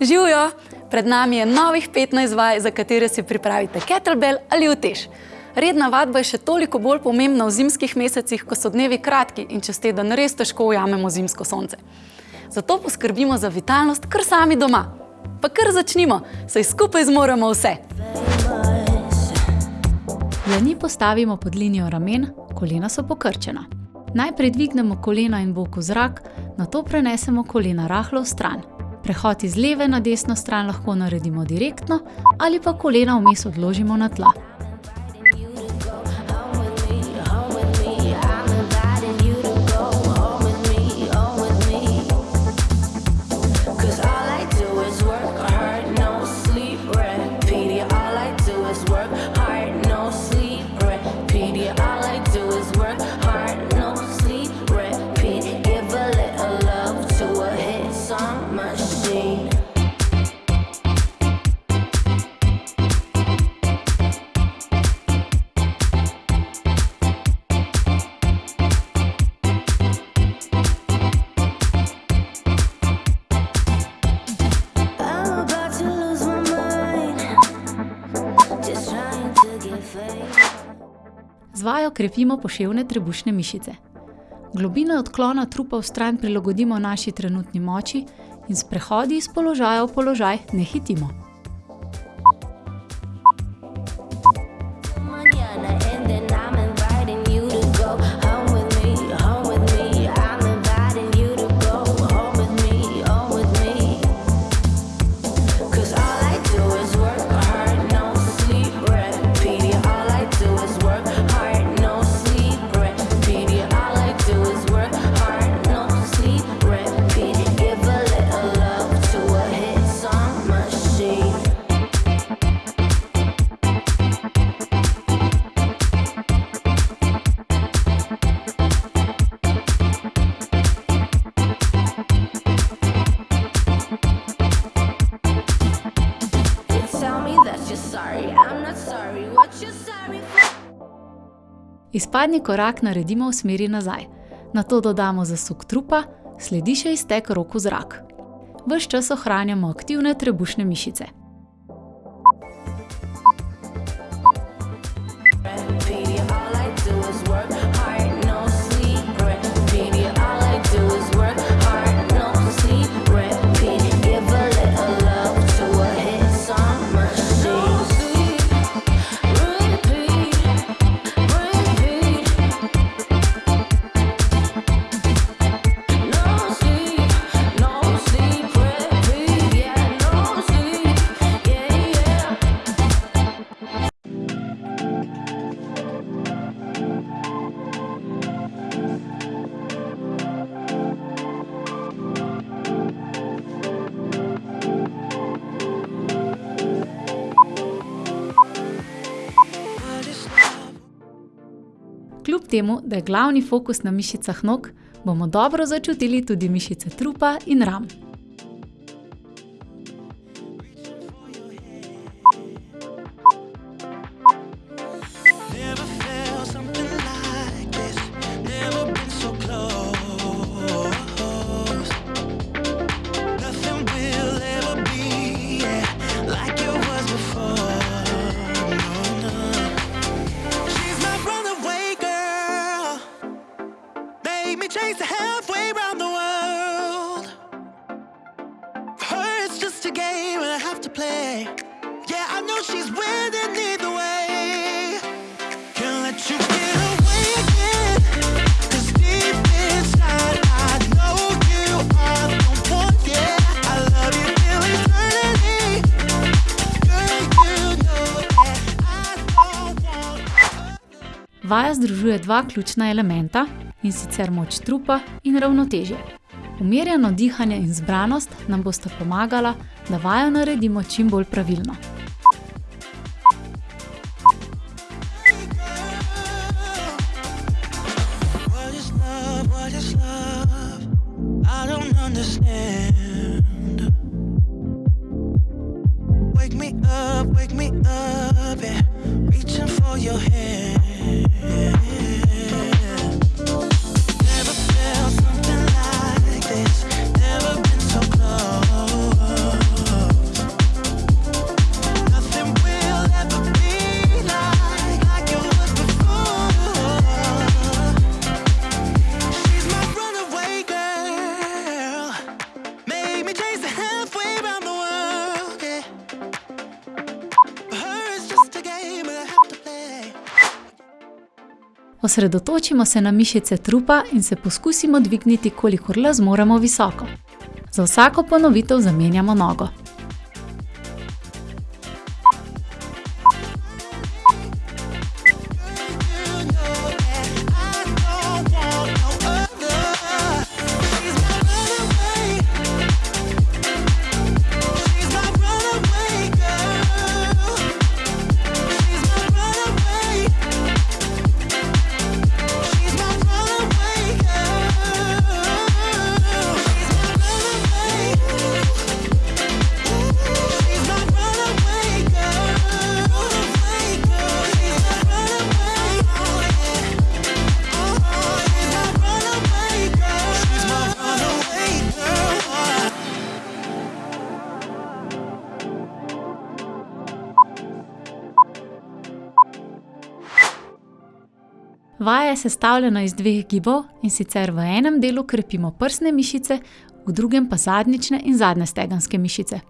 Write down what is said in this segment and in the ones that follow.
Živijo! Pred nami je novih 15 vaj, za katere si pripravite kettlebell ali utež. Redna vadba je še toliko bolj pomembna v zimskih mesecih, ko so dnevi kratki in čez teden res težko ujamemo zimsko sonce. Zato poskrbimo za vitalnost kar sami doma. Pa kar začnimo, saj skupaj zmoremo vse. Dlani postavimo pod linijo ramen, kolena so pokrčena. Najprej dvignemo kolena in bok v zrak, nato prenesemo kolena rahlo v stran. Prehod iz leve na desno stran lahko naredimo direktno ali pa kolena vmes odložimo na tla. Krepimo poševne trebušne mišice. Globino odklona trupa vstran prilagodimo naši trenutni moči in s prehodi iz položaja v položaj ne hitimo. Izpadni korak naredimo v smeri nazaj. Nato dodamo zasuk trupa, sledi še izteg rok v zrak. Ves čas ohranjamo aktivne trebušne mišice. Temu, da je glavni fokus na mišicah nog, bomo dobro začutili tudi mišice trupa in ram. days halfway around the world. For her, it's just a game and I have to play. Yeah, I know she's winning either way. Can't let you get away again. Cause deep inside, I know you are the one. Yeah, I love you till eternity. Girl, you know that I don't want. Vaja združuje dva ključna elementa, in sicer moč trupa in ravnotežje. Umirjeno dihanje in zbranost nam bosta pomagala, da vajo naredimo čim bolj pravilno. Osredotočimo se na mišice trupa in se poskusimo dvigniti, kolikor le zmoremo visoko. Za vsako ponovitev zamenjamo nogo. Vaja je sestavljena iz dveh gibov, in sicer v enem delu krepimo prsne mišice, v drugem pa zadnjične in zadnjestegenske mišice.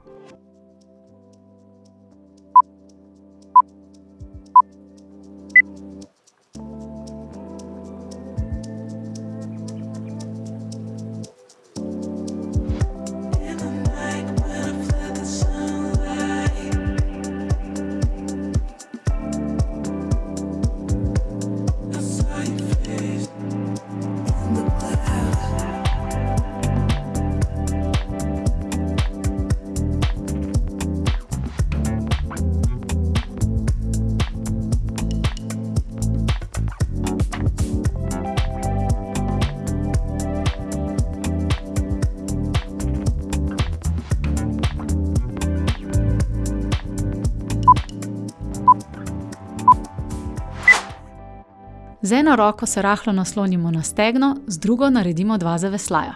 Z eno roko se rahlo naslonimo na stegno, z drugo naredimo dva zavesljaja.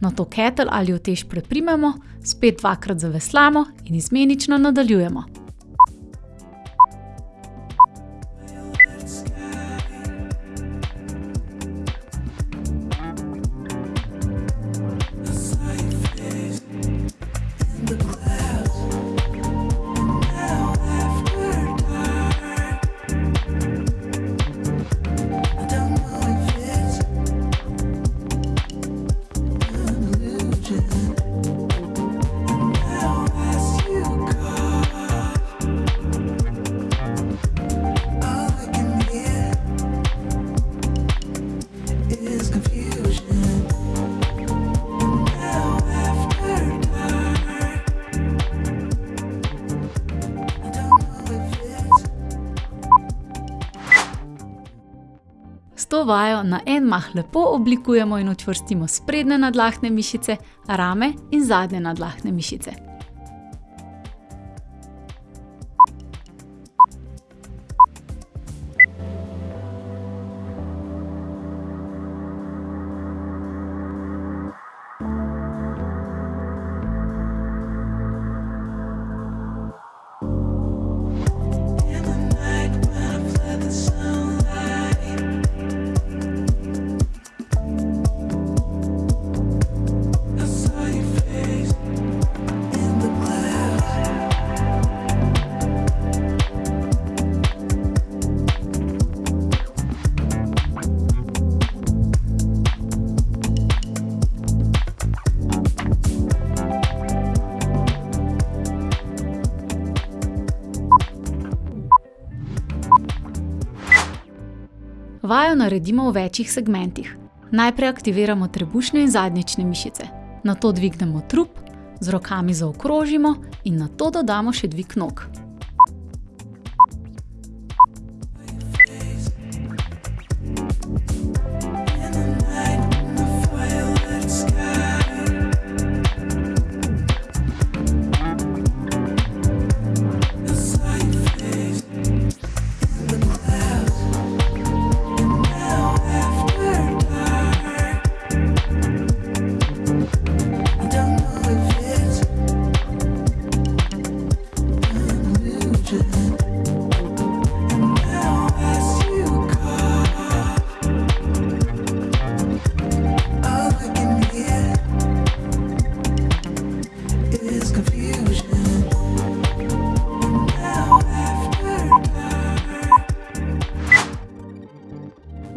Nato ketelj ali utež preprimemo, spet dvakrat zaveslamo in izmenično nadaljujemo. To vajo na en mah lepo oblikujemo in učvrstimo sprednje nadlahne mišice, rame in zadnje nadlahne mišice. Vajo naredimo v večih segmentih. Najprej aktiviramo trebušne in zadnjične mišice, nato dvignemo trup, z rokami zaokrožimo in nato dodamo še dvig nog.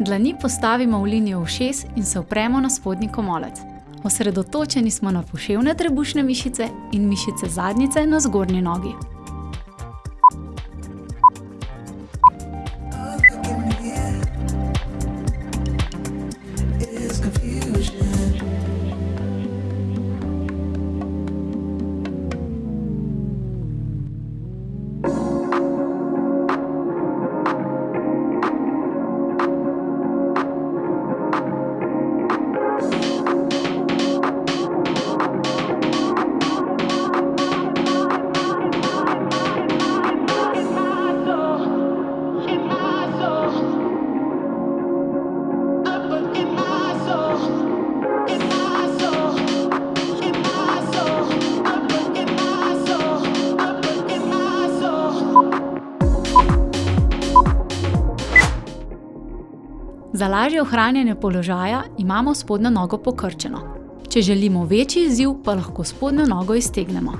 Dlani postavimo v linijo ušes in se opremo na spodnji komolec. Osredotočeni smo na poševne trebušne mišice in mišice zadnjice na zgornji nogi. Za lažje ohranjanje položaja imamo spodnjo nogo pokrčeno. Če želimo večji izziv, pa lahko spodnjo nogo iztegnemo.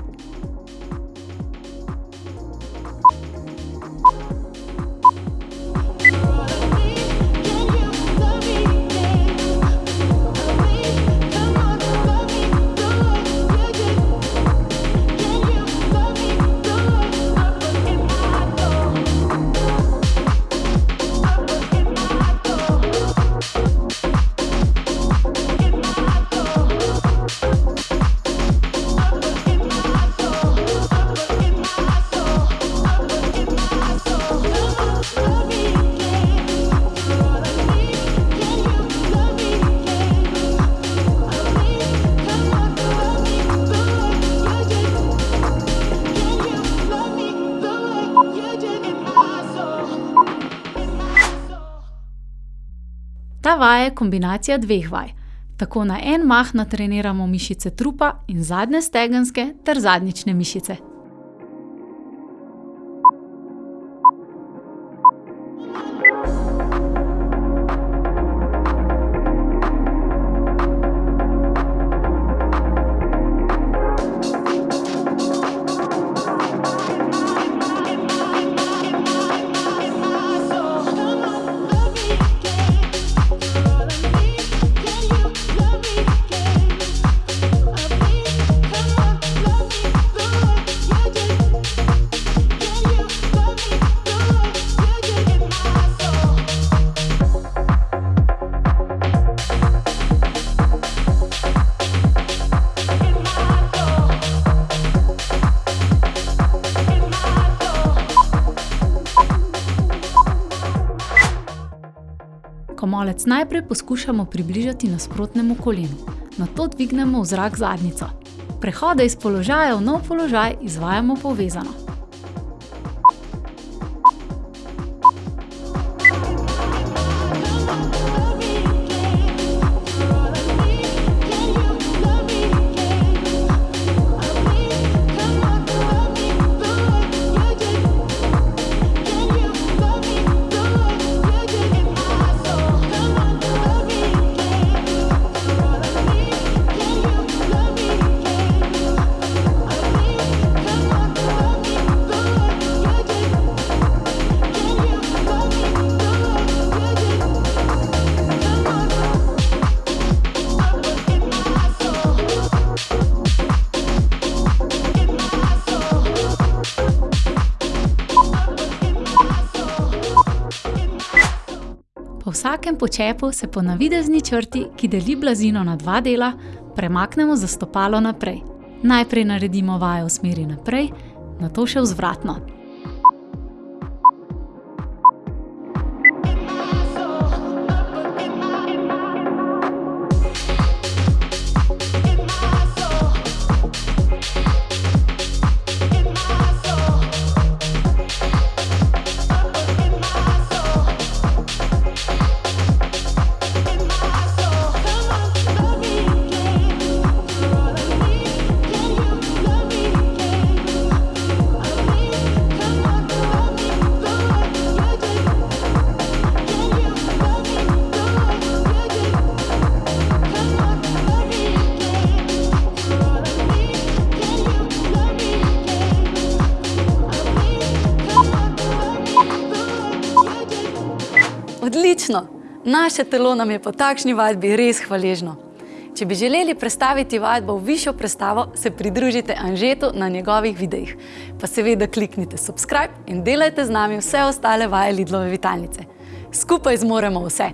Ta vaja je kombinacija dveh vaj. Tako na en mah natreniramo mišice trupa in zadnje stegenske ter zadnjične mišice. Komolec najprej poskušamo približati nasprotnemu kolenu, nato dvignemo v zrak zadnjico. Prehode iz položaja v nov položaj izvajamo povezano. Vsakem počepu se po navidezni črti, ki deli blazino na dva dela, premaknemo za stopalo naprej. Najprej naredimo vajo v smeri naprej, nato še vzvratno. Odlično! Naše telo nam je po takšni vadbi res hvaležno. Če bi želeli prestaviti vadbo v višjo prestavo, se pridružite Anžetu na njegovih videih. Pa seveda kliknite subscribe in delajte z nami vse ostale vaje Lidlove vitalnice. Skupaj zmoremo vse!